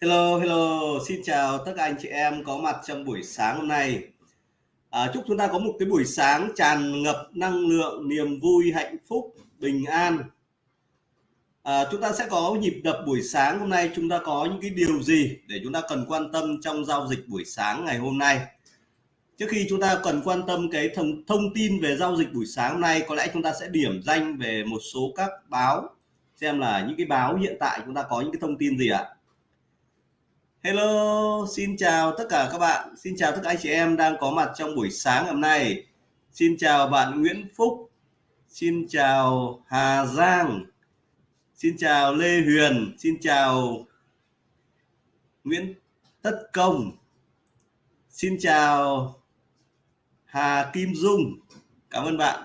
Hello, hello, xin chào tất cả anh chị em có mặt trong buổi sáng hôm nay. À, chúc chúng ta có một cái buổi sáng tràn ngập năng lượng, niềm vui, hạnh phúc, bình an. À, chúng ta sẽ có nhịp đập buổi sáng hôm nay chúng ta có những cái điều gì để chúng ta cần quan tâm trong giao dịch buổi sáng ngày hôm nay. Trước khi chúng ta cần quan tâm cái thông, thông tin về giao dịch buổi sáng hôm nay có lẽ chúng ta sẽ điểm danh về một số các báo xem là những cái báo hiện tại chúng ta có những cái thông tin gì ạ. Hello, xin chào tất cả các bạn, xin chào tất cả anh chị em đang có mặt trong buổi sáng hôm nay. Xin chào bạn Nguyễn Phúc, xin chào Hà Giang, xin chào Lê Huyền, xin chào Nguyễn Tất Công, xin chào Hà Kim Dung, cảm ơn bạn.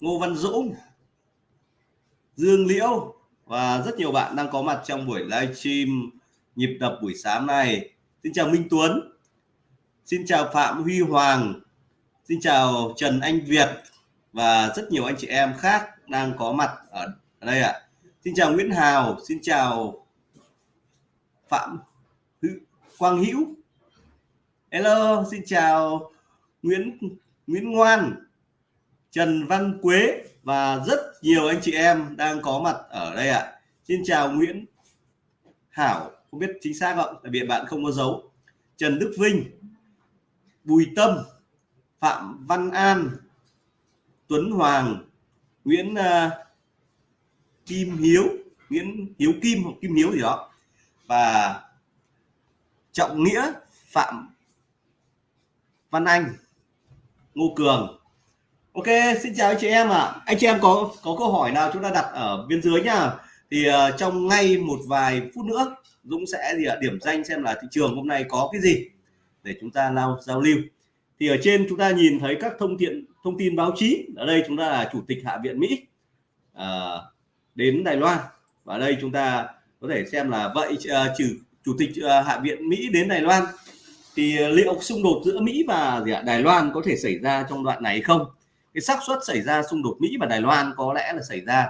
Ngô Văn Dũng, Dương Liễu và rất nhiều bạn đang có mặt trong buổi livestream nhịp đập buổi sáng này xin chào Minh Tuấn. Xin chào Phạm Huy Hoàng. Xin chào Trần Anh Việt và rất nhiều anh chị em khác đang có mặt ở đây ạ. À. xin chào Nguyễn Hào. Xin chào Phạm Quang Hữu. Hello, xin chào Nguyễn Nguyễn Ngoan, Trần Văn Quế và rất nhiều anh chị em đang có mặt ở đây ạ. À. xin chào Nguyễn Hảo không biết chính xác không? Tại vì bạn không có dấu. Trần Đức Vinh Bùi Tâm Phạm Văn An Tuấn Hoàng Nguyễn uh, Kim Hiếu Nguyễn Hiếu Kim hoặc Kim Hiếu gì đó. Và Trọng Nghĩa Phạm Văn Anh Ngô Cường. Ok xin chào anh chị em ạ. À. anh chị em có có câu hỏi nào chúng ta đặt ở bên dưới nha thì uh, trong ngay một vài phút nữa Dũng sẽ gì ạ điểm danh xem là thị trường hôm nay có cái gì để chúng ta lao giao lưu. Thì ở trên chúng ta nhìn thấy các thông tin thông tin báo chí. Ở đây chúng ta là chủ tịch hạ viện Mỹ uh, đến Đài Loan. Và đây chúng ta có thể xem là vậy uh, trừ chủ tịch uh, hạ viện Mỹ đến Đài Loan. Thì liệu xung đột giữa Mỹ và gì ạ, Đài Loan có thể xảy ra trong đoạn này không? Cái xác suất xảy ra xung đột Mỹ và Đài Loan có lẽ là xảy ra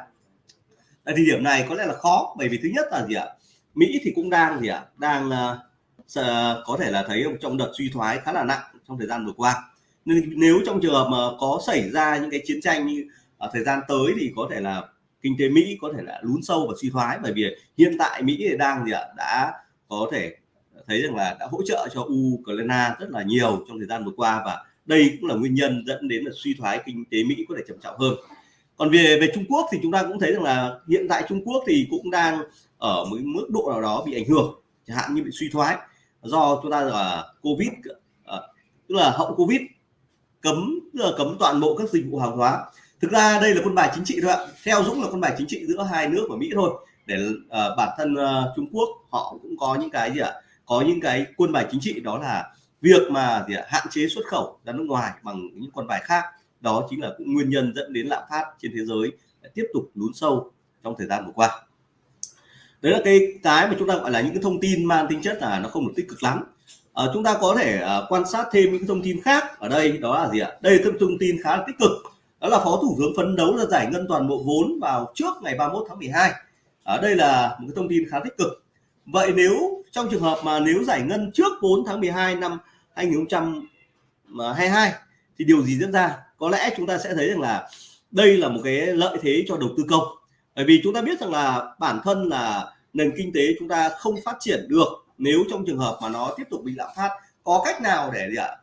ở thời điểm này có lẽ là khó bởi vì thứ nhất là gì ạ? Mỹ thì cũng đang gì ạ? Đang uh, có thể là thấy trong đợt suy thoái khá là nặng trong thời gian vừa qua. Nên nếu trong trường hợp mà có xảy ra những cái chiến tranh như ở thời gian tới thì có thể là kinh tế Mỹ có thể là lún sâu và suy thoái bởi vì hiện tại Mỹ thì đang gì ạ? Đã có thể thấy rằng là đã hỗ trợ cho Ukraine rất là nhiều trong thời gian vừa qua và đây cũng là nguyên nhân dẫn đến là suy thoái kinh tế Mỹ có thể trầm trọng hơn còn về về Trung Quốc thì chúng ta cũng thấy rằng là hiện tại Trung Quốc thì cũng đang ở một mức độ nào đó bị ảnh hưởng chẳng hạn như bị suy thoái do chúng ta là covid ờ, tức là hậu covid cấm tức là cấm toàn bộ các dịch vụ hàng hóa thực ra đây là quân bài chính trị thôi ạ theo dũng là quân bài chính trị giữa hai nước và mỹ thôi để uh, bản thân uh, trung quốc họ cũng có những cái gì ạ có những cái quân bài chính trị đó là việc mà gì ạ? hạn chế xuất khẩu ra nước ngoài bằng những quân bài khác đó chính là cũng nguyên nhân dẫn đến lạm phát trên thế giới tiếp tục lún sâu trong thời gian vừa qua. Đấy là cái cái mà chúng ta gọi là những cái thông tin mang tính chất là nó không được tích cực lắm. À, chúng ta có thể à, quan sát thêm những thông tin khác ở đây đó là gì ạ? Đây là thông tin khá là tích cực. Đó là phó thủ tướng phấn đấu là giải ngân toàn bộ vốn vào trước ngày 31 tháng 12 ở đây là một cái thông tin khá tích cực. Vậy nếu trong trường hợp mà nếu giải ngân trước 4 tháng 12 năm 2022 thì điều gì diễn ra? Có lẽ chúng ta sẽ thấy rằng là đây là một cái lợi thế cho đầu tư công. Bởi vì chúng ta biết rằng là bản thân là nền kinh tế chúng ta không phát triển được nếu trong trường hợp mà nó tiếp tục bị lạm phát có cách nào để gì ạ?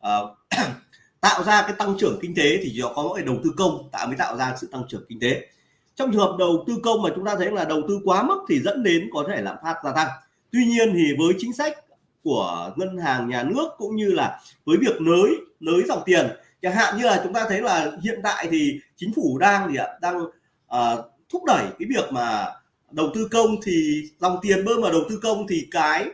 À, tạo ra cái tăng trưởng kinh tế thì chỉ có mỗi đầu tư công tạo mới tạo ra sự tăng trưởng kinh tế. Trong trường hợp đầu tư công mà chúng ta thấy là đầu tư quá mức thì dẫn đến có thể lạm phát gia tăng. Tuy nhiên thì với chính sách của ngân hàng nhà nước cũng như là với việc nới nới dòng tiền chẳng hạn như là chúng ta thấy là hiện tại thì chính phủ đang gì ạ? Đang uh, thúc đẩy cái việc mà đầu tư công thì dòng tiền bơm vào đầu tư công thì cái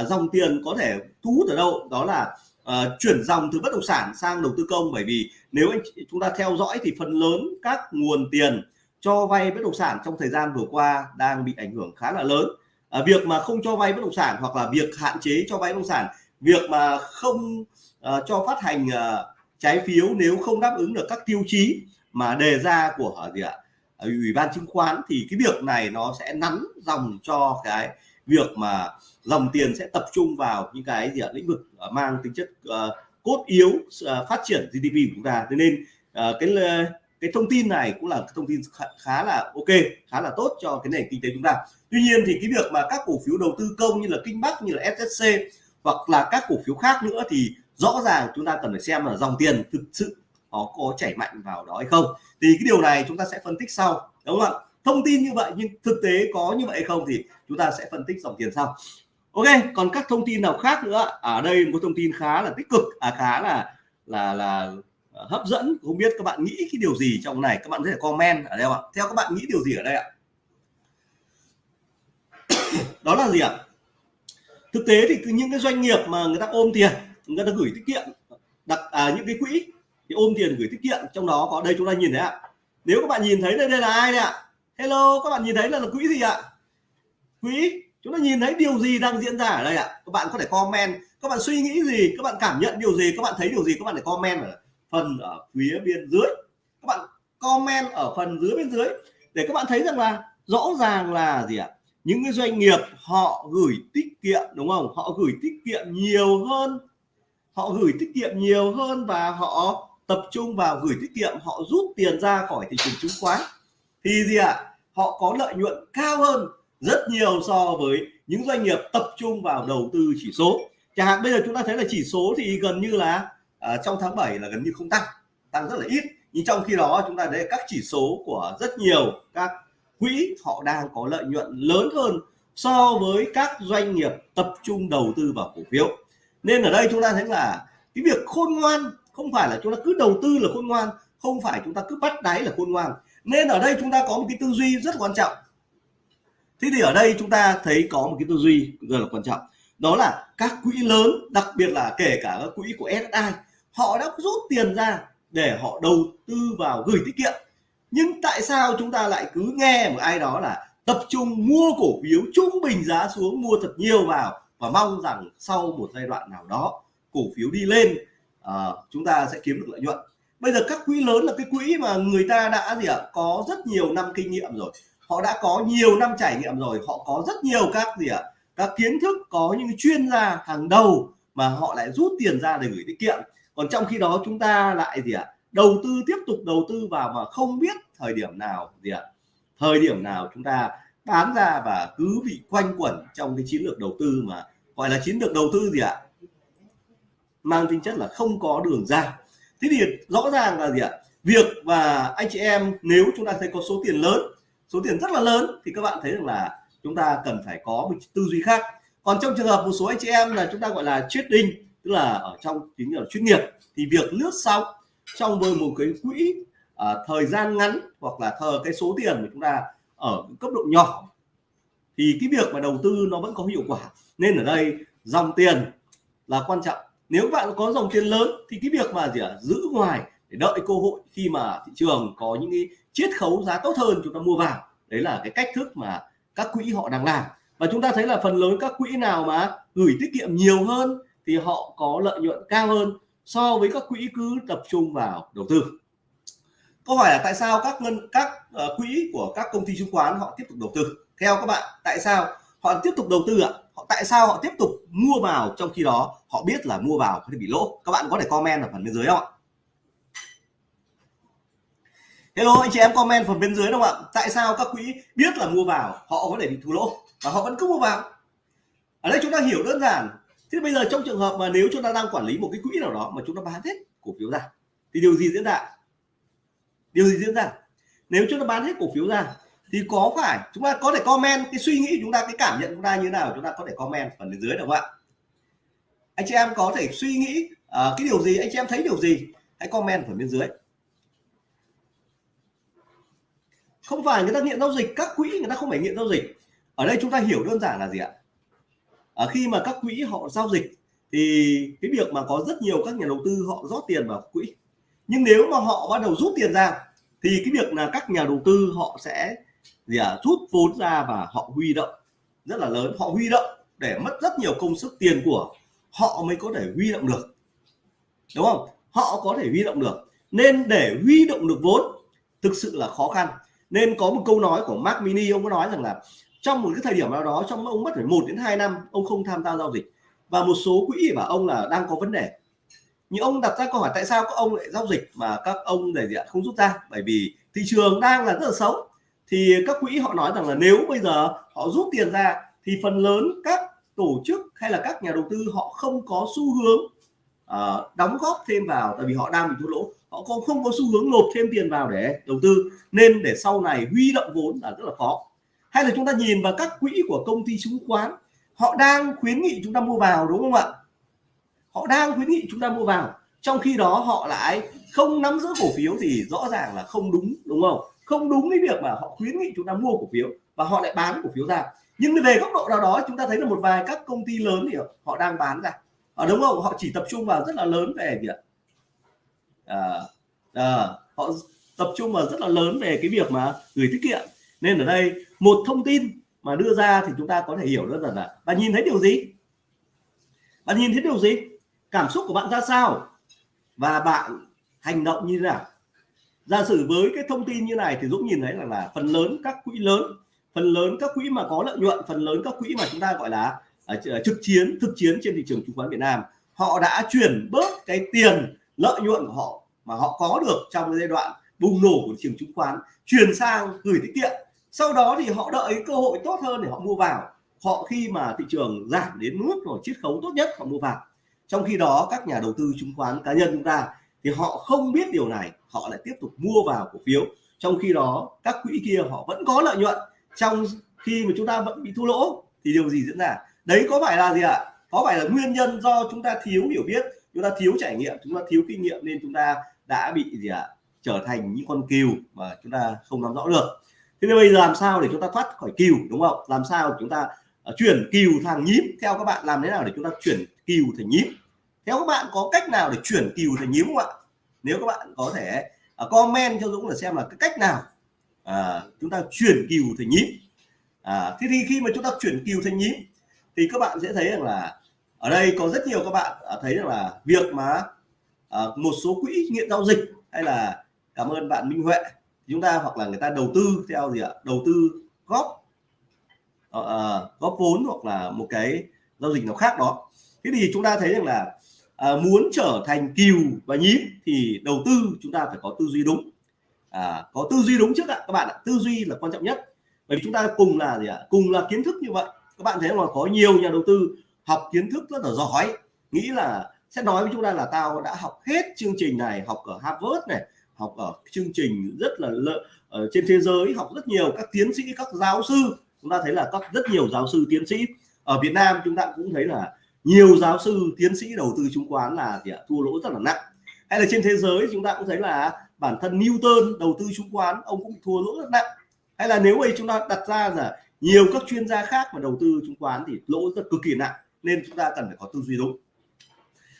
uh, dòng tiền có thể thu hút ở đâu? Đó là uh, chuyển dòng từ bất động sản sang đầu tư công. Bởi vì nếu anh chúng ta theo dõi thì phần lớn các nguồn tiền cho vay bất động sản trong thời gian vừa qua đang bị ảnh hưởng khá là lớn. À, việc mà không cho vay bất động sản hoặc là việc hạn chế cho vay bất động sản việc mà không uh, cho phát hành uh, trái phiếu nếu không đáp ứng được các tiêu chí mà đề ra của gì ạ? Ờ, Ủy ban chứng khoán thì cái việc này nó sẽ nắn dòng cho cái việc mà dòng tiền sẽ tập trung vào những cái gì ạ? Lĩnh vực ờ, mang tính chất uh, cốt yếu uh, phát triển GDP của chúng ta. Thế nên uh, cái cái thông tin này cũng là thông tin khá, khá là ok khá là tốt cho cái nền kinh tế chúng ta. Tuy nhiên thì cái việc mà các cổ phiếu đầu tư công như là kinh bắc như là SSC hoặc là các cổ phiếu khác nữa thì rõ ràng chúng ta cần phải xem là dòng tiền thực sự nó có chảy mạnh vào đó hay không. Thì cái điều này chúng ta sẽ phân tích sau, đúng không ạ? Thông tin như vậy nhưng thực tế có như vậy hay không thì chúng ta sẽ phân tích dòng tiền sau. Ok, còn các thông tin nào khác nữa? Ở đây một thông tin khá là tích cực à khá là là là à, hấp dẫn. Không biết các bạn nghĩ cái điều gì trong này? Các bạn có thể comment ở đây ạ? Theo các bạn nghĩ điều gì ở đây ạ? Đó là gì ạ? Thực tế thì những cái doanh nghiệp mà người ta ôm tiền người ta gửi tiết kiệm đặt à, những cái quỹ thì ôm tiền gửi tiết kiệm trong đó có đây chúng ta nhìn thấy ạ. Nếu các bạn nhìn thấy đây đây là ai đây ạ? Hello các bạn nhìn thấy là, là quỹ gì ạ? Quỹ chúng ta nhìn thấy điều gì đang diễn ra ở đây ạ? Các bạn có thể comment. Các bạn suy nghĩ gì? Các bạn cảm nhận điều gì? Các bạn thấy điều gì? Các bạn để comment ở phần ở phía bên dưới. Các bạn comment ở phần dưới bên dưới để các bạn thấy rằng là rõ ràng là gì ạ? Những cái doanh nghiệp họ gửi tiết kiệm đúng không? Họ gửi tiết kiệm nhiều hơn họ gửi tiết kiệm nhiều hơn và họ tập trung vào gửi tiết kiệm họ rút tiền ra khỏi thị trường chứng khoán. Thì gì ạ? Họ có lợi nhuận cao hơn rất nhiều so với những doanh nghiệp tập trung vào đầu tư chỉ số. Chẳng hạn bây giờ chúng ta thấy là chỉ số thì gần như là à, trong tháng 7 là gần như không tăng tăng rất là ít. Nhưng trong khi đó chúng ta thấy các chỉ số của rất nhiều các quỹ họ đang có lợi nhuận lớn hơn so với các doanh nghiệp tập trung đầu tư vào cổ phiếu nên ở đây chúng ta thấy là cái việc khôn ngoan không phải là chúng ta cứ đầu tư là khôn ngoan, không phải chúng ta cứ bắt đáy là khôn ngoan. Nên ở đây chúng ta có một cái tư duy rất quan trọng. Thế thì ở đây chúng ta thấy có một cái tư duy rất là quan trọng. Đó là các quỹ lớn, đặc biệt là kể cả các quỹ của SSI họ đã rút tiền ra để họ đầu tư vào gửi tiết kiệm. Nhưng tại sao chúng ta lại cứ nghe một ai đó là tập trung mua cổ phiếu trung bình giá xuống, mua thật nhiều vào và mong rằng sau một giai đoạn nào đó cổ phiếu đi lên à, chúng ta sẽ kiếm được lợi nhuận. Bây giờ các quỹ lớn là cái quỹ mà người ta đã gì ạ? Có rất nhiều năm kinh nghiệm rồi. Họ đã có nhiều năm trải nghiệm rồi. Họ có rất nhiều các gì ạ? Các kiến thức có những chuyên gia hàng đầu mà họ lại rút tiền ra để gửi tiết kiệm. Còn trong khi đó chúng ta lại gì ạ? Đầu tư tiếp tục đầu tư vào mà không biết thời điểm nào gì ạ? Thời điểm nào chúng ta bán ra và cứ bị quanh quẩn trong cái chiến lược đầu tư mà gọi là chiến lược đầu tư gì ạ? Mang tính chất là không có đường ra. Thế thì rõ ràng là gì ạ? Việc và anh chị em nếu chúng ta thấy có số tiền lớn số tiền rất là lớn thì các bạn thấy rằng là chúng ta cần phải có một tư duy khác. Còn trong trường hợp một số anh chị em là chúng ta gọi là trading tức là ở trong chính là chuyên nghiệp thì việc lướt sóng trong với một cái quỹ à, thời gian ngắn hoặc là thờ cái số tiền mà chúng ta ở cấp độ nhỏ thì cái việc mà đầu tư nó vẫn có hiệu quả. Nên ở đây dòng tiền là quan trọng. Nếu bạn có dòng tiền lớn thì cái việc mà gì à, giữ ngoài để đợi cơ hội khi mà thị trường có những cái chiết khấu giá tốt hơn chúng ta mua vào đấy là cái cách thức mà các quỹ họ đang làm. Và chúng ta thấy là phần lớn các quỹ nào mà gửi tiết kiệm nhiều hơn thì họ có lợi nhuận cao hơn so với các quỹ cứ tập trung vào đầu tư câu hỏi là tại sao các ngân các uh, quỹ của các công ty chứng khoán họ tiếp tục đầu tư? Theo các bạn tại sao họ tiếp tục đầu tư ạ? Họ tại sao họ tiếp tục mua vào trong khi đó họ biết là mua vào có thể bị lỗ? Các bạn có thể comment ở phần bên dưới không ạ? Hello anh chị em comment phần bên dưới đúng không ạ? Tại sao các quỹ biết là mua vào họ có thể bị thua lỗ và họ vẫn cứ mua vào? Ở đây chúng ta hiểu đơn giản. Thế bây giờ trong trường hợp mà nếu chúng ta đang quản lý một cái quỹ nào đó mà chúng ta bán hết cổ phiếu ra thì điều gì diễn ra? Điều gì diễn ra? Nếu chúng ta bán hết cổ phiếu ra thì có phải chúng ta có thể comment cái suy nghĩ chúng ta cái cảm nhận chúng ta như thế nào chúng ta có thể comment phần bên dưới được không ạ? Anh chị em có thể suy nghĩ uh, cái điều gì anh chị em thấy điều gì hãy comment phần bên dưới. Không phải người ta nghiện giao dịch các quỹ người ta không phải nghiện giao dịch. Ở đây chúng ta hiểu đơn giản là gì ạ? À, khi mà các quỹ họ giao dịch thì cái việc mà có rất nhiều các nhà đầu tư họ rót tiền vào quỹ. Nhưng nếu mà họ bắt đầu rút tiền ra thì cái việc là các nhà đầu tư họ sẽ gì à, rút vốn ra và họ huy động rất là lớn. Họ huy động để mất rất nhiều công sức tiền của họ mới có thể huy động được. Đúng không? Họ có thể huy động được. Nên để huy động được vốn thực sự là khó khăn. Nên có một câu nói của Mark Mini ông có nói rằng là trong một cái thời điểm nào đó trong ông mất phải một đến 2 năm ông không tham gia giao dịch. Và một số quỹ bảo ông là đang có vấn đề nhưng ông đặt ra câu hỏi tại sao các ông lại giao dịch mà các ông để gì ạ không rút ra? Bởi vì thị trường đang là rất là xấu. Thì các quỹ họ nói rằng là nếu bây giờ họ rút tiền ra thì phần lớn các tổ chức hay là các nhà đầu tư họ không có xu hướng uh, đóng góp thêm vào tại vì họ đang bị thua lỗ. Họ cũng không có xu hướng nộp thêm tiền vào để đầu tư. Nên để sau này huy động vốn là rất là khó. Hay là chúng ta nhìn vào các quỹ của công ty chứng khoán họ đang khuyến nghị chúng ta mua vào đúng không ạ? Họ đang khuyến nghị chúng ta mua vào trong khi đó họ lại không nắm giữ cổ phiếu thì rõ ràng là không đúng đúng không? Không đúng cái việc mà họ khuyến nghị chúng ta mua cổ phiếu và họ lại bán cổ phiếu ra. Nhưng về góc độ nào đó chúng ta thấy là một vài các công ty lớn thì họ đang bán ra. Ở đúng không? Họ chỉ tập trung vào rất là lớn về gì ạ? À, à, họ tập trung vào rất là lớn về cái việc mà gửi tiết kiệm. Nên ở đây một thông tin mà đưa ra thì chúng ta có thể hiểu rất là là bạn nhìn thấy điều gì? Bạn nhìn thấy điều gì? Cảm xúc của bạn ra sao? Và bạn hành động như thế nào? Giả sử với cái thông tin như này thì Dũng nhìn thấy là là phần lớn các quỹ lớn phần lớn các quỹ mà có lợi nhuận phần lớn các quỹ mà chúng ta gọi là uh, trực chiến thực chiến trên thị trường chứng khoán Việt Nam họ đã chuyển bớt cái tiền lợi nhuận của họ mà họ có được trong cái giai đoạn bùng nổ của thị trường chứng khoán chuyển sang gửi tiết kiệm. Sau đó thì họ đợi cơ hội tốt hơn để họ mua vào. Họ khi mà thị trường giảm đến mức rồi chiết khấu tốt nhất họ mua vào trong khi đó, các nhà đầu tư chứng khoán cá nhân chúng ta thì họ không biết điều này, họ lại tiếp tục mua vào cổ phiếu. Trong khi đó, các quỹ kia họ vẫn có lợi nhuận. Trong khi mà chúng ta vẫn bị thua lỗ, thì điều gì diễn ra? Đấy có phải là gì ạ? Có phải là nguyên nhân do chúng ta thiếu hiểu biết, chúng ta thiếu trải nghiệm, chúng ta thiếu kinh nghiệm nên chúng ta đã bị gì ạ? Trở thành những con cừu mà chúng ta không nắm rõ được. Thế nên bây giờ làm sao để chúng ta thoát khỏi cừu, đúng không? Làm sao chúng ta Ờ, chuyển cừu thành nhím. Theo các bạn làm thế nào để chúng ta chuyển cừu thành nhím? Theo các bạn có cách nào để chuyển cừu thành nhím không ạ? Nếu các bạn có thể uh, comment cho Dũng để xem là cái cách nào à, chúng ta chuyển cừu thành nhím. À, thế thì khi mà chúng ta chuyển cừu thành nhím thì các bạn sẽ thấy rằng là ở đây có rất nhiều các bạn thấy rằng là việc mà một số quỹ nghiện giao dịch hay là cảm ơn bạn Minh Huệ chúng ta hoặc là người ta đầu tư theo gì ạ? Đầu tư góp uh, góp vốn hoặc là một cái giao dịch nào khác đó. Thế thì chúng ta thấy rằng là uh, muốn trở thành kiều và nhím thì đầu tư chúng ta phải có tư duy đúng. À, có tư duy đúng trước ạ các bạn ạ. Tư duy là quan trọng nhất. Bởi vì chúng ta cùng là gì ạ? Cùng là kiến thức như vậy. Các bạn thấy là có nhiều nhà đầu tư học kiến thức rất là giỏi. Nghĩ là sẽ nói với chúng ta là tao đã học hết chương trình này học ở Harvard này học ở chương trình rất là lợi ở trên thế giới học rất nhiều các tiến sĩ các giáo sư chúng ta thấy là các rất nhiều giáo sư tiến sĩ ở Việt Nam chúng ta cũng thấy là nhiều giáo sư tiến sĩ đầu tư chứng khoán là thì thua lỗ rất là nặng. Hay là trên thế giới chúng ta cũng thấy là bản thân Newton đầu tư chứng khoán, ông cũng thua lỗ rất nặng. Hay là nếu ấy chúng ta đặt ra là nhiều các chuyên gia khác mà đầu tư chứng khoán thì lỗ rất cực kỳ nặng, nên chúng ta cần phải có tư duy đúng.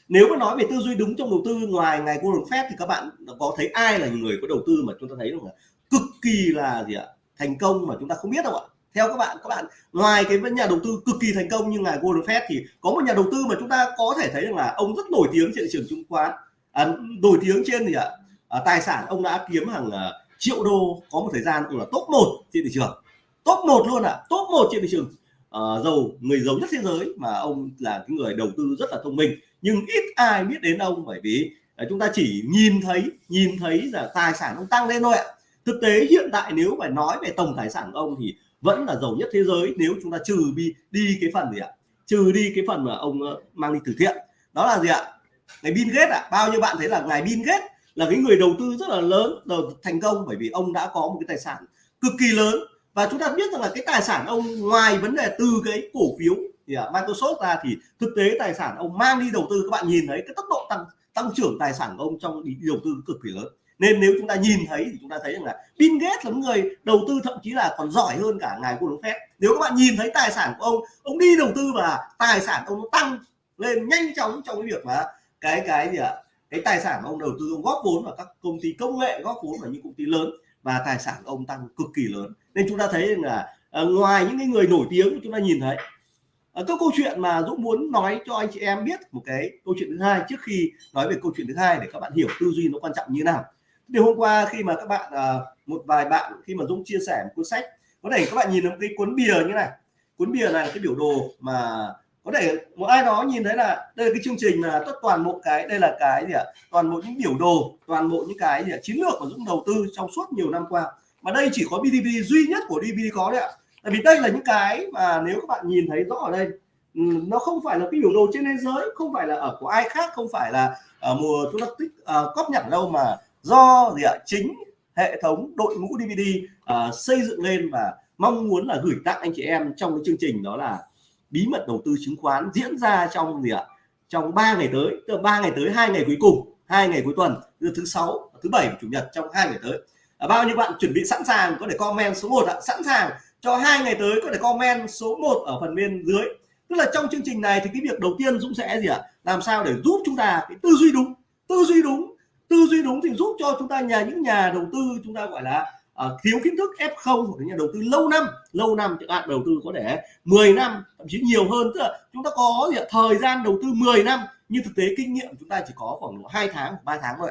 Nếu mà nói về tư duy đúng trong đầu tư ngoài ngày Warren Buffett thì các bạn có thấy ai là người có đầu tư mà chúng ta thấy là cực kỳ là gì ạ? Thành công mà chúng ta không biết đâu ạ? Theo các bạn các bạn ngoài cái nhà đầu tư cực kỳ thành công như ngài Warren Buffett thì có một nhà đầu tư mà chúng ta có thể thấy rằng là ông rất nổi tiếng trên thị trường chứng khoán. À, nổi tiếng trên gì ạ à, tài sản ông đã kiếm hàng à, triệu đô có một thời gian cũng là top 1 trên thị trường. Top 1 luôn ạ à, top 1 trên thị trường. À, giàu người giàu nhất thế giới mà ông là cái người đầu tư rất là thông minh. Nhưng ít ai biết đến ông bởi vì à, chúng ta chỉ nhìn thấy nhìn thấy là tài sản ông tăng lên thôi ạ. Thực tế hiện tại nếu phải nói về tổng tài sản của ông thì vẫn là giàu nhất thế giới nếu chúng ta trừ đi đi cái phần gì ạ? Trừ đi cái phần mà ông ờ, mang đi từ thiện. Đó là gì ạ? Ngày Bill Gates ạ. Bao nhiêu bạn thấy là ngài Bill Gates là cái người đầu tư rất là lớn thành công bởi vì ông đã có một cái tài sản cực kỳ lớn. Và chúng ta biết rằng là cái tài sản ông ngoài vấn đề từ cái cổ phiếu thì à, Microsoft ra thì thực tế tài sản ông mang đi đầu tư các bạn nhìn thấy cái tốc độ tăng tăng trưởng tài sản của ông trong đi đầu tư cực kỳ lớn nên nếu chúng ta nhìn thấy thì chúng ta thấy rằng là Bill Gates là người đầu tư thậm chí là còn giỏi hơn cả ngài Warren Buffett nếu các bạn nhìn thấy tài sản của ông ông đi đầu tư và tài sản ông nó tăng lên nhanh chóng trong cái việc mà cái cái gì ạ? Cái tài sản ông đầu tư ông góp vốn vào các công ty công nghệ góp vốn vào những công ty lớn và tài sản ông tăng cực kỳ lớn. Nên chúng ta thấy là uh, ngoài những cái người nổi tiếng chúng ta nhìn thấy ờ, uh, các câu chuyện mà Dũng muốn nói cho anh chị em biết một cái câu chuyện thứ hai trước khi nói về câu chuyện thứ hai để các bạn hiểu tư duy nó quan trọng như nào thì hôm qua khi mà các bạn ờ, một vài bạn khi mà Dũng chia sẻ một cuốn sách có thể các bạn nhìn thấy cái cuốn bìa như này. Cuốn bìa này là cái biểu đồ mà có thể một ai đó nhìn thấy là đây là cái chương trình là tất toàn bộ cái đây là cái gì ạ? Toàn bộ những biểu đồ toàn bộ những cái gì ạ? chiến lược của Dũng đầu tư trong suốt nhiều năm qua. Mà đây chỉ có BDB duy nhất của DVD có đấy ạ. Tại vì đây là những cái mà nếu các bạn nhìn thấy rõ ở đây ừ, nó không phải là cái biểu đồ trên thế giới không phải là ở của ai khác không phải là ở mùa chúng ta tích uh, cóp nhặt đâu mà do gì ạ? Chính hệ thống đội ngũ DVD uh, à, xây dựng lên và mong muốn là gửi tặng anh chị em trong cái chương trình đó là bí mật đầu tư chứng khoán diễn ra trong gì ạ? Trong 3 ngày tới từ 3 ngày tới hai ngày cuối cùng hai ngày cuối tuần từ thứ sáu thứ bảy chủ nhật trong hai ngày tới. À, bao nhiêu bạn chuẩn bị sẵn sàng có thể comment số 1 ạ? Sẵn sàng cho hai ngày tới có thể comment số 1 ở phần bên dưới. Tức là trong chương trình này thì cái việc đầu tiên Dũng sẽ gì ạ? Làm sao để giúp chúng ta cái tư duy đúng tư duy đúng tư duy đúng thì giúp cho chúng ta nhà những nhà đầu tư chúng ta gọi là uh, thiếu kiến thức F0 của nhà đầu tư lâu năm lâu năm chẳng hạn đầu tư có thể 10 năm thậm chí nhiều hơn. Tức là chúng ta có gì, thời gian đầu tư 10 năm nhưng thực tế kinh nghiệm chúng ta chỉ có khoảng hai tháng ba tháng thôi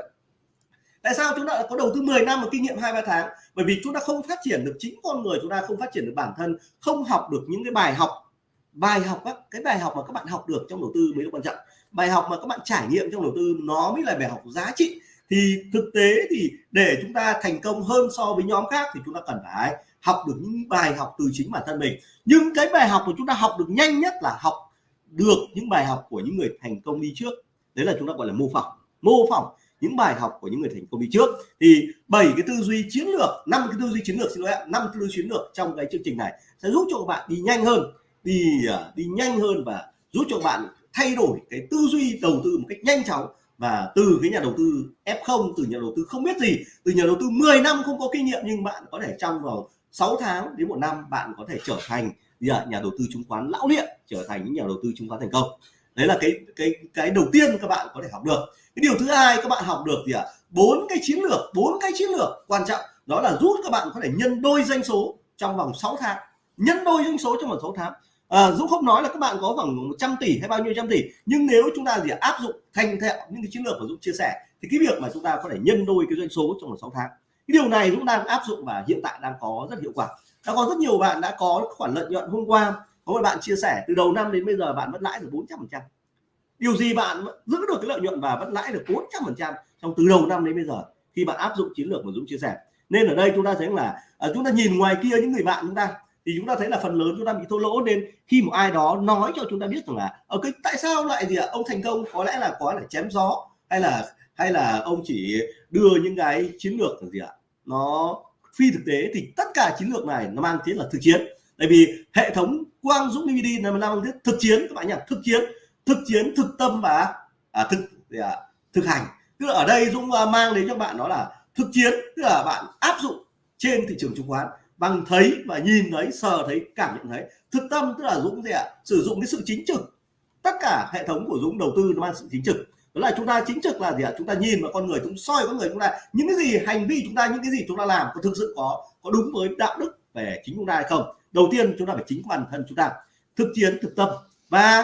tại sao chúng ta có đầu tư 10 năm mà kinh nghiệm hai ba tháng? Bởi vì chúng ta không phát triển được chính con người chúng ta không phát triển được bản thân không học được những cái bài học bài học á, cái bài học mà các bạn học được trong đầu tư mới là quan trọng bài học mà các bạn trải nghiệm trong đầu tư nó mới là bài học giá trị. Thì thực tế thì để chúng ta thành công hơn so với nhóm khác thì chúng ta cần phải học được những bài học từ chính bản thân mình. Nhưng cái bài học mà chúng ta học được nhanh nhất là học được những bài học của những người thành công đi trước. Đấy là chúng ta gọi là mô phỏng. Mô phỏng những bài học của những người thành công đi trước. Thì bảy cái tư duy chiến lược, năm cái tư duy chiến lược, xin lỗi năm tư duy chiến lược trong cái chương trình này sẽ giúp cho các bạn đi nhanh hơn, đi à, đi nhanh hơn và giúp cho các bạn thay đổi cái tư duy đầu tư một cách nhanh chóng và từ cái nhà đầu tư F0 từ nhà đầu tư không biết gì, từ nhà đầu tư 10 năm không có kinh nghiệm nhưng bạn có thể trong vòng 6 tháng đến một năm bạn có thể trở thành nhà đầu tư chứng khoán lão luyện trở thành những nhà đầu tư chứng khoán thành công. Đấy là cái cái cái đầu tiên các bạn có thể học được. Cái điều thứ hai các bạn học được gì ạ? À? bốn cái chiến lược, bốn cái chiến lược quan trọng. Đó là giúp các bạn có thể nhân đôi doanh số trong vòng 6 tháng. Nhân đôi doanh số trong vòng 6 tháng à, Dũng không nói là các bạn có khoảng 100 tỷ hay bao nhiêu trăm tỷ nhưng nếu chúng ta gì áp dụng thành thạo những cái chiến lược mà Dũng chia sẻ thì cái việc mà chúng ta có thể nhân đôi cái doanh số trong vòng 6 tháng. Cái điều này Dũng đang áp dụng và hiện tại đang có rất hiệu quả. Đã có rất nhiều bạn đã có khoản lợi nhuận hôm qua có một bạn chia sẻ từ đầu năm đến bây giờ bạn vẫn lãi được 400 phần trăm. Điều gì bạn giữ được cái lợi nhuận và vẫn lãi được 400 phần trăm trong từ đầu năm đến bây giờ khi bạn áp dụng chiến lược mà Dũng chia sẻ? Nên ở đây chúng ta thấy là à, chúng ta nhìn ngoài kia những người bạn chúng ta thì chúng ta thấy là phần lớn chúng ta bị thua lỗ nên khi một ai đó nói cho chúng ta biết rằng là ở cái tại sao lại gì ạ? Ông thành công có lẽ là có là chém gió hay là hay là ông chỉ đưa những cái chiến lược gì ạ? Nó phi thực tế. Thì tất cả chiến lược này nó mang tiếng là thực chiến. Tại vì hệ thống quang dũng DVD là mang tiếng thực chiến các bạn nhỉ thực chiến thực chiến thực tâm và à, thực à, thực hành. Tức là ở đây dũng à, mang đến cho bạn đó là thực chiến tức là bạn áp dụng trên thị trường chứng khoán bằng thấy và nhìn thấy sờ thấy cảm nhận thấy. Thực tâm tức là dũng gì ạ? Sử dụng cái sự chính trực. Tất cả hệ thống của dũng đầu tư nó mang sự chính trực. Đó là chúng ta chính trực là gì ạ? Chúng ta nhìn vào con người chúng soi con người chúng ta. Những cái gì hành vi chúng ta những cái gì chúng ta làm có thực sự có có đúng với đạo đức về chính chúng ta hay không? Đầu tiên chúng ta phải chính bản thân chúng ta. Thực chiến thực tâm. Và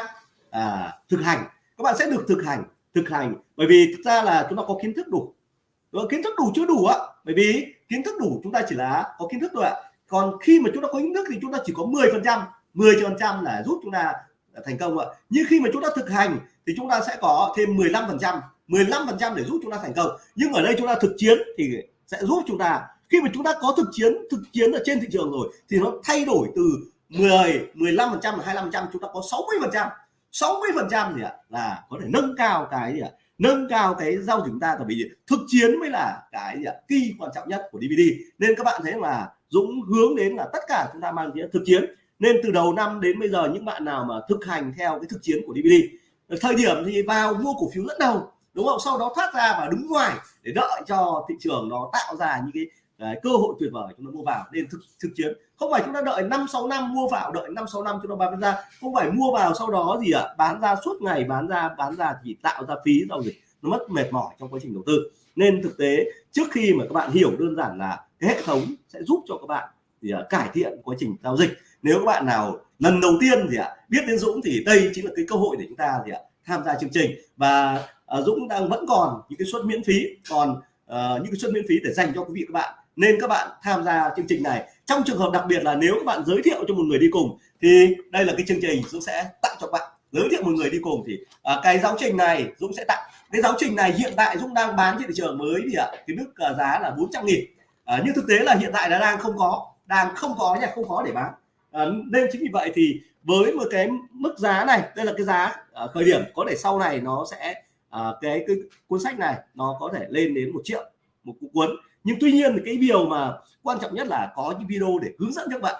à, thực hành. Các bạn sẽ được thực hành thực hành. Bởi vì thực ra là chúng ta có kiến thức đủ. Kiến thức đủ chưa đủ ạ? Bởi vì kiến thức đủ chúng ta chỉ là có kiến thức thôi ạ còn khi mà chúng ta có kiến thức thì chúng ta chỉ có 10 phần trăm 10 phần trăm là giúp chúng ta thành công ạ nhưng khi mà chúng ta thực hành thì chúng ta sẽ có thêm 15 phần trăm 15 phần trăm để giúp chúng ta thành công nhưng ở đây chúng ta thực chiến thì sẽ giúp chúng ta khi mà chúng ta có thực chiến thực chiến ở trên thị trường rồi thì nó thay đổi từ 10 15 phần trăm 25 phần trăm chúng ta có 60 phần trăm 60 phần trăm gì ạ là có thể nâng cao cái gì ạ nâng cao cái giao dịch chúng ta tại vì thực chiến mới là cái kỳ quan trọng nhất của DVD nên các bạn thấy là Dũng hướng đến là tất cả chúng ta mang thực chiến. Nên từ đầu năm đến bây giờ, những bạn nào mà thực hành theo cái thực chiến của DVD thời điểm thì vào mua cổ phiếu rất đầu, đúng không? Sau đó thoát ra và đứng ngoài để đợi cho thị trường nó tạo ra những cái Đấy, cơ hội tuyệt vời chúng ta mua vào nên thực thực chiến. Không phải chúng ta đợi 5 6 năm mua vào đợi 5 6 năm chúng ta bán ra. Không phải mua vào sau đó gì ạ? À, bán ra suốt ngày bán ra bán ra thì tạo ra phí giao dịch. Nó mất mệt mỏi trong quá trình đầu tư. Nên thực tế trước khi mà các bạn hiểu đơn giản là cái hệ thống sẽ giúp cho các bạn thì à, cải thiện quá trình giao dịch. Nếu các bạn nào lần đầu tiên thì ạ? À, biết đến Dũng thì đây chính là cái cơ hội để chúng ta thì uh, tham gia chương trình. Và à, Dũng đang vẫn còn những cái suất miễn phí còn à, những cái suất miễn phí để dành cho quý vị các bạn nên các bạn tham gia chương trình này. Trong trường hợp đặc biệt là nếu các bạn giới thiệu cho một người đi cùng thì đây là cái chương trình Dũng sẽ tặng cho bạn. Giới thiệu một người đi cùng thì à, cái giáo trình này Dũng sẽ tặng. Cái giáo trình này hiện tại Dũng đang bán trên thị trường mới thì ạ cái mức à, giá là 400 nghìn. À, nhưng thực tế là hiện tại là đang không có đang không có nha không có để bán. À, nên chính vì vậy thì với một cái mức giá này đây là cái giá à, khởi điểm có thể sau này nó sẽ à, cái, cái cuốn sách này nó có thể lên đến một triệu một cuốn nhưng tuy nhiên thì cái điều mà quan trọng nhất là có những video để hướng dẫn cho các bạn.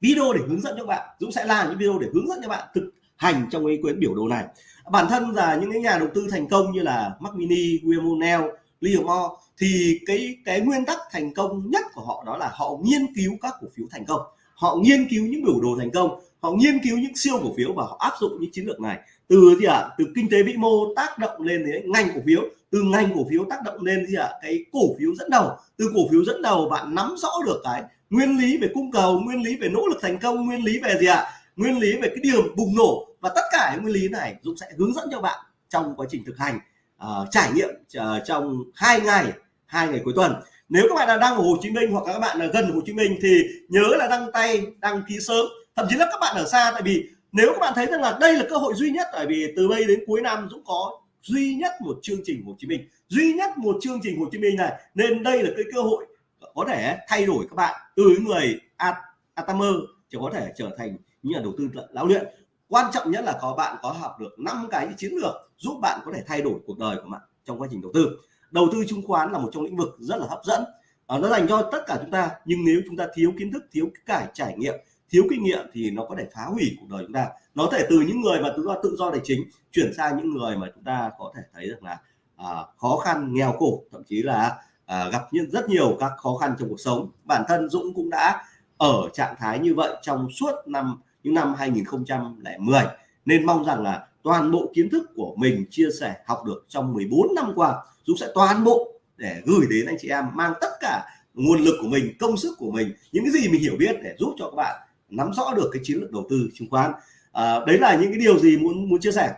Video để hướng dẫn cho các bạn. Dũng sẽ làm những video để hướng dẫn cho bạn thực hành trong cái quyển biểu đồ này. Bản thân là những cái nhà đầu tư thành công như là Mac Mini, William O'Neill, Leo Mo thì cái cái nguyên tắc thành công nhất của họ đó là họ nghiên cứu các cổ phiếu thành công. Họ nghiên cứu những biểu đồ thành công. Họ nghiên cứu những siêu cổ phiếu và họ áp dụng những chiến lược này từ gì ạ à? từ kinh tế vĩ mô tác động lên đến ngành cổ phiếu từ ngành cổ phiếu tác động lên gì ạ à? cái cổ phiếu dẫn đầu từ cổ phiếu dẫn đầu bạn nắm rõ được cái nguyên lý về cung cầu nguyên lý về nỗ lực thành công nguyên lý về gì ạ à? nguyên lý về cái điểm bùng nổ và tất cả những nguyên lý này Dũng sẽ hướng dẫn cho bạn trong quá trình thực hành uh, trải nghiệm uh, trong hai ngày hai ngày cuối tuần nếu các bạn là đang ở Hồ Chí Minh hoặc các bạn là gần Hồ Chí Minh thì nhớ là đăng tay đăng ký sớm thậm chí là các bạn ở xa tại vì nếu các bạn thấy rằng là đây là cơ hội duy nhất tại vì từ đây đến cuối năm Dũng có duy nhất một chương trình Hồ Chí Minh. Duy nhất một chương trình Hồ Chí Minh này nên đây là cái cơ hội có thể thay đổi các bạn từ người Atamer chỉ có thể trở thành những nhà đầu tư lão luyện. Quan trọng nhất là có bạn có học được năm cái chiến lược giúp bạn có thể thay đổi cuộc đời của bạn trong quá trình đầu tư. Đầu tư chứng khoán là một trong lĩnh vực rất là hấp dẫn. À, nó dành cho tất cả chúng ta nhưng nếu chúng ta thiếu kiến thức thiếu cái trải nghiệm thiếu kinh nghiệm thì nó có thể phá hủy cuộc đời chúng ta. Nó có thể từ những người mà tự do tự do tài chính chuyển sang những người mà chúng ta có thể thấy được là à, khó khăn nghèo khổ thậm chí là à, gặp những rất nhiều các khó khăn trong cuộc sống. Bản thân Dũng cũng đã ở trạng thái như vậy trong suốt năm những năm 2010 nên mong rằng là toàn bộ kiến thức của mình chia sẻ học được trong 14 năm qua Dũng sẽ toàn bộ để gửi đến anh chị em mang tất cả nguồn lực của mình công sức của mình những cái gì mình hiểu biết để giúp cho các bạn nắm rõ được cái chiến lược đầu tư chứng khoán. À, đấy là những cái điều gì muốn muốn chia sẻ.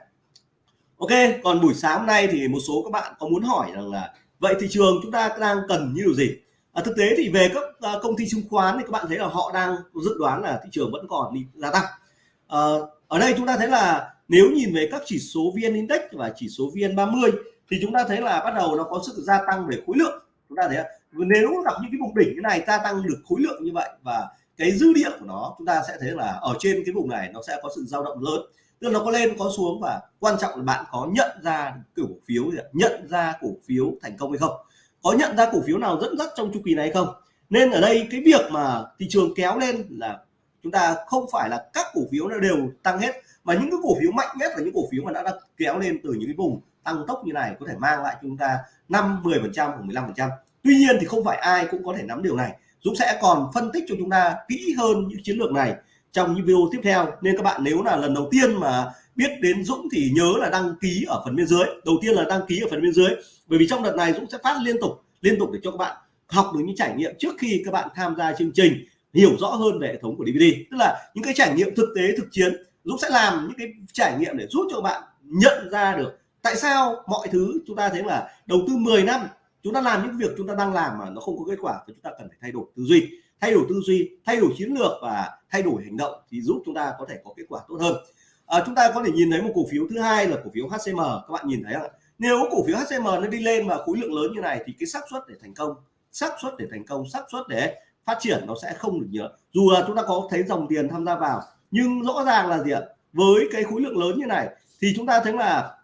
Ok còn buổi sáng hôm nay thì một số các bạn có muốn hỏi rằng là vậy thị trường chúng ta đang cần như điều gì? À, thực tế thì về các à, công ty chứng khoán thì các bạn thấy là họ đang dự đoán là thị trường vẫn còn đi gia tăng. À, ở đây chúng ta thấy là nếu nhìn về các chỉ số vn index và chỉ số vn 30 thì chúng ta thấy là bắt đầu nó có sự gia tăng về khối lượng. Chúng ta thấy nếu gặp những cái vùng đỉnh như này gia tăng được khối lượng như vậy và cái dư địa của nó chúng ta sẽ thấy là ở trên cái vùng này nó sẽ có sự dao động lớn. Tức là nó có lên có xuống và quan trọng là bạn có nhận ra cổ phiếu nhận ra cổ phiếu thành công hay không? Có nhận ra cổ phiếu nào dẫn dắt trong chu kỳ này hay không? Nên ở đây cái việc mà thị trường kéo lên là chúng ta không phải là các cổ phiếu nó đều tăng hết mà những cái cổ phiếu mạnh nhất là những cổ phiếu mà đã, đã kéo lên từ những cái vùng tăng tốc như này có thể mang lại chúng ta 5 10 phần trăm hoặc 15 phần trăm. Tuy nhiên thì không phải ai cũng có thể nắm điều này. Dũng sẽ còn phân tích cho chúng ta kỹ hơn những chiến lược này trong những video tiếp theo. Nên các bạn nếu là lần đầu tiên mà biết đến Dũng thì nhớ là đăng ký ở phần bên dưới. Đầu tiên là đăng ký ở phần bên dưới. Bởi vì trong đợt này Dũng sẽ phát liên tục liên tục để cho các bạn học được những trải nghiệm trước khi các bạn tham gia chương trình, hiểu rõ hơn về hệ thống của DVD tức là những cái trải nghiệm thực tế, thực chiến, Dũng sẽ làm những cái trải nghiệm để giúp cho bạn nhận ra được tại sao mọi thứ chúng ta thấy là đầu tư 10 năm chúng ta làm những việc chúng ta đang làm mà nó không có kết quả thì chúng ta cần phải thay đổi tư duy. Thay đổi tư duy thay đổi chiến lược và thay đổi hành động thì giúp chúng ta có thể có kết quả tốt hơn. À, chúng ta có thể nhìn thấy một cổ phiếu thứ hai là cổ phiếu HCM các bạn nhìn thấy không nếu cổ phiếu HCM nó đi lên và khối lượng lớn như này thì cái xác suất để thành công xác suất để thành công xác suất để phát triển nó sẽ không được nhiều. Dù là chúng ta có thấy dòng tiền tham gia vào nhưng rõ ràng là gì ạ? Với cái khối lượng lớn như này thì chúng ta thấy là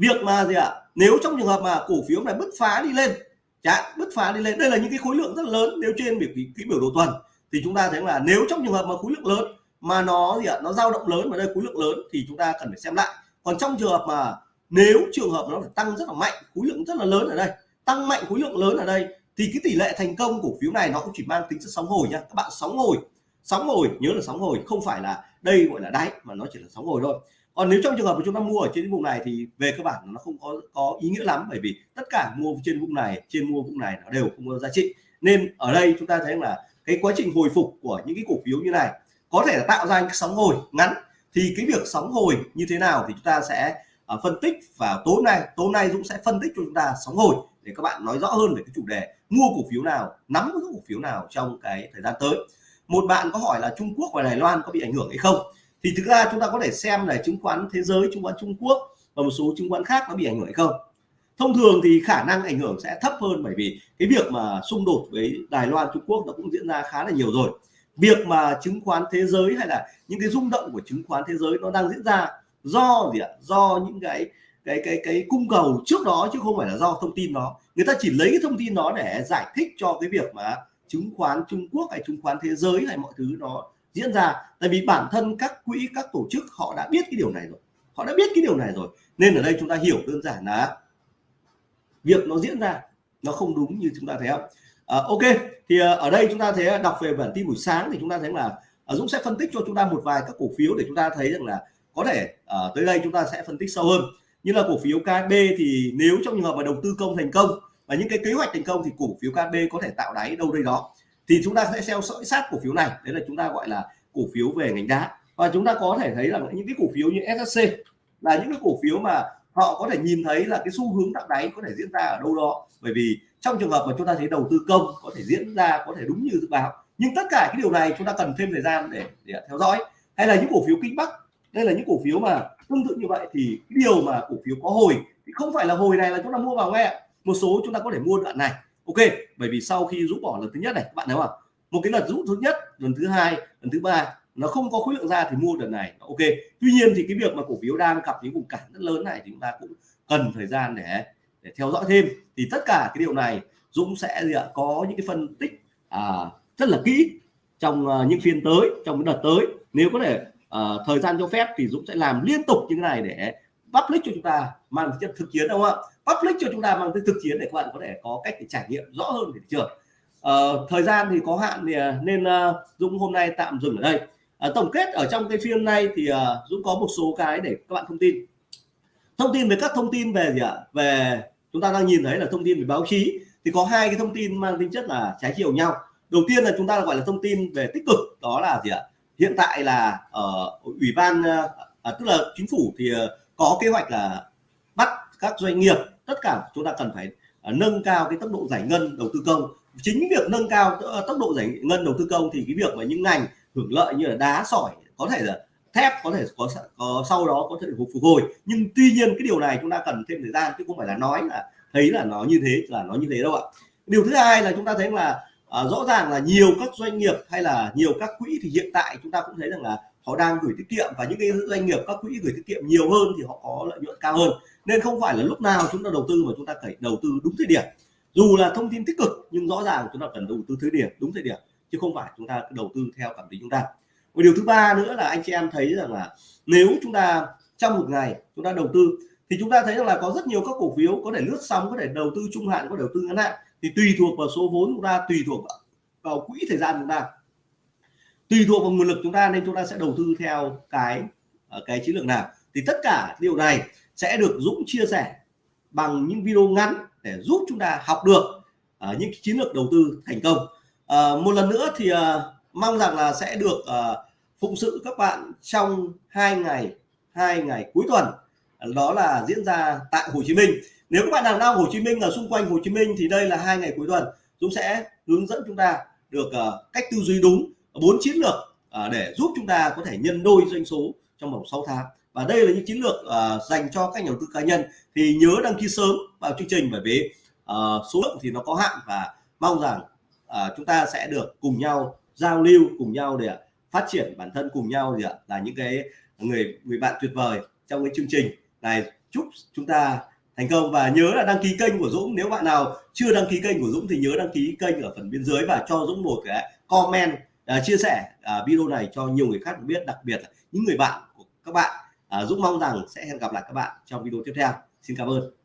việc mà gì ạ? Nếu trong trường hợp mà cổ phiếu này bứt phá đi lên, chả, bứt phá đi lên, đây là những cái khối lượng rất lớn nếu trên biểu cái biểu đồ tuần, thì chúng ta thấy là nếu trong trường hợp mà khối lượng lớn mà nó gì ạ? Nó dao động lớn và đây khối lượng lớn thì chúng ta cần phải xem lại. Còn trong trường hợp mà nếu trường hợp nó phải tăng rất là mạnh, khối lượng rất là lớn ở đây, tăng mạnh khối lượng lớn ở đây, thì cái tỷ lệ thành công cổ phiếu này nó cũng chỉ mang tính chất sóng hồi nha các bạn sóng hồi sóng hồi, nhớ là sóng hồi, không phải là đây gọi là đáy mà nó chỉ là sóng hồi thôi còn nếu trong trường hợp mà chúng ta mua ở trên vùng này thì về cơ bản nó không có có ý nghĩa lắm bởi vì tất cả mua trên vùng này trên mua vùng này nó đều không có giá trị. Nên ở đây chúng ta thấy là cái quá trình hồi phục của những cái cổ phiếu như này có thể là tạo ra những sóng hồi ngắn. Thì cái việc sóng hồi như thế nào thì chúng ta sẽ uh, phân tích và tối nay. Tối nay Dũng sẽ phân tích cho chúng ta sóng hồi để để các bạn nói rõ hơn về cái chủ đề mua cổ phiếu nào nắm cái cổ phiếu nào trong cái thời gian tới. Một bạn có hỏi là Trung Quốc và Đài Loan có bị ảnh hưởng hay không? Thì thực ra chúng ta có thể xem là chứng khoán thế giới, chứng khoán Trung Quốc và một số chứng khoán khác nó bị ảnh hưởng hay không. Thông thường thì khả năng ảnh hưởng sẽ thấp hơn bởi vì cái việc mà xung đột với Đài Loan, Trung Quốc nó cũng diễn ra khá là nhiều rồi. Việc mà chứng khoán thế giới hay là những cái rung động của chứng khoán thế giới nó đang diễn ra do gì ạ? Do những cái cái cái cái cung cầu trước đó chứ không phải là do thông tin đó. Người ta chỉ lấy cái thông tin đó để giải thích cho cái việc mà chứng khoán Trung Quốc hay chứng khoán thế giới hay mọi thứ nó diễn ra. Tại vì bản thân các quỹ các tổ chức họ đã biết cái điều này rồi. Họ đã biết cái điều này rồi. Nên ở đây chúng ta hiểu đơn giản là việc nó diễn ra nó không đúng như chúng ta thấy không? À, ok. Thì à, ở đây chúng ta thấy đọc về bản tin buổi sáng thì chúng ta thấy là à, Dũng sẽ phân tích cho chúng ta một vài các cổ phiếu để chúng ta thấy rằng là có thể à, tới đây chúng ta sẽ phân tích sâu hơn. Như là cổ phiếu KB thì nếu trong trường hợp mà đầu tư công thành công và những cái kế hoạch thành công thì cổ phiếu KB có thể tạo đáy đâu đây đó thì chúng ta sẽ theo dõi sát cổ phiếu này. Đấy là chúng ta gọi là cổ phiếu về ngành đá. Và chúng ta có thể thấy là những cái cổ phiếu như SSC là những cái cổ phiếu mà họ có thể nhìn thấy là cái xu hướng tạo đáy có thể diễn ra ở đâu đó. Bởi vì trong trường hợp mà chúng ta thấy đầu tư công có thể diễn ra có thể đúng như dự báo. Nhưng tất cả cái điều này chúng ta cần thêm thời gian để, để theo dõi. Hay là những cổ phiếu kinh bắc. Đây là những cổ phiếu mà tương tự như vậy thì cái điều mà cổ phiếu có hồi thì không phải là hồi này là chúng ta mua vào nghe. Một số chúng ta có thể mua đoạn này ok bởi vì sau khi rút bỏ lần thứ nhất này các bạn thấy không một cái lần rút thứ nhất lần thứ hai lần thứ ba nó không có khối lượng ra thì mua đợt này. Ok tuy nhiên thì cái việc mà cổ phiếu đang gặp những vùng cản rất lớn này thì chúng ta cũng cần thời gian để để theo dõi thêm. Thì tất cả cái điều này Dũng sẽ gì ạ? Có những cái phân tích à, rất là kỹ trong uh, những phiên tới trong cái đợt tới. Nếu có thể uh, thời gian cho phép thì Dũng sẽ làm liên tục như thế này để public cho chúng ta mang chất thực chiến đúng không ạ? Public cho chúng ta mang tính thực chiến để các bạn có thể có cách để trải nghiệm rõ hơn về thị trường. Uh, thời gian thì có hạn thì ờ, nên uh, Dũng hôm nay tạm dừng ở đây. À, tổng kết ở trong cái phiên này thì uh, Dũng có một số cái để các bạn thông tin. Thông tin về các thông tin về gì ạ? Về chúng ta đang nhìn thấy là thông tin về báo chí. Thì có hai cái thông tin mang tính chất là trái chiều nhau. Đầu tiên là chúng ta gọi là thông tin về tích cực đó là gì ạ? Hiện tại là ở uh, ủy ban uh, tức là chính phủ thì uh, có kế hoạch là bắt các doanh nghiệp tất cả chúng ta cần phải à, nâng cao cái tốc độ giải ngân đầu tư công. Chính việc nâng cao ờ, tốc độ giải ngân đầu tư công thì cái việc mà những ngành hưởng lợi như là đá sỏi có thể là thép có thể có, có sau đó có thể phục hồi. Nhưng tuy nhiên cái điều này chúng ta cần thêm thời gian chứ không phải là nói là thấy là nó như thế là nó như thế đâu ạ. Điều thứ hai là chúng ta thấy là à, rõ ràng là nhiều các doanh nghiệp hay là nhiều các quỹ thì hiện tại chúng ta cũng thấy rằng là họ đang gửi tiết kiệm và những cái doanh nghiệp, các quỹ gửi tiết kiệm nhiều hơn thì họ có lợi nhuận cao hơn. Nên không phải là lúc nào chúng ta đầu tư mà chúng ta phải đầu tư đúng thời điểm. Dù là thông tin tích cực, nhưng rõ ràng chúng ta cần đầu tư thời điểm, đúng thời điểm, chứ không phải chúng ta đầu tư theo cảm tính chúng ta. Một điều thứ ba nữa là anh chị em thấy rằng là nếu chúng ta trong một ngày chúng ta đầu tư, thì chúng ta thấy rằng là có rất nhiều các cổ phiếu có thể lướt sóng, có thể đầu tư trung hạn, có đầu tư ngắn hạn, thì tùy thuộc vào số vốn chúng ta, tùy thuộc vào quỹ thời gian chúng ta tùy thuộc vào nguồn lực chúng ta nên chúng ta sẽ đầu tư theo cái ờ, cái chiến lược nào. Thì tất cả điều này sẽ được Dũng chia sẻ bằng những video ngắn để giúp chúng ta học được uh, những chiến lược đầu tư thành công. Uh, một lần nữa thì uh, mong rằng là sẽ được uh, phụng sự các bạn trong hai ngày hai ngày cuối tuần. Đó là diễn ra tại Hồ Chí Minh. Nếu các bạn đang đang Hồ Chí Minh ở xung quanh Hồ Chí Minh thì đây là hai ngày cuối tuần. Dũng sẽ hướng dẫn chúng ta được uh, cách tư duy đúng bốn chiến lược à, để giúp chúng ta có thể nhân đôi doanh số trong vòng 6 tháng. Và đây là những chiến lược à, dành cho các nhà đầu tư cá nhân. Thì nhớ đăng ký sớm vào chương trình bởi vì à, số lượng thì nó có hạn và mong rằng chúng ta sẽ được cùng nhau giao lưu, cùng nhau để phát triển bản thân, cùng nhau gì ạ là những cái người người bạn tuyệt vời trong cái chương trình này. Chúc chúng ta thành công và nhớ là đăng ký kênh của Dũng. Nếu bạn nào chưa đăng ký kênh của Dũng thì nhớ đăng ký kênh ở phần bên dưới và cho Dũng một cái comment uh, chia sẻ uh, video này cho nhiều người khác biết đặc biệt là những người bạn của các bạn. Ờ, uh, Dũng mong rằng sẽ hẹn gặp lại các bạn trong video tiếp theo. Xin cảm ơn.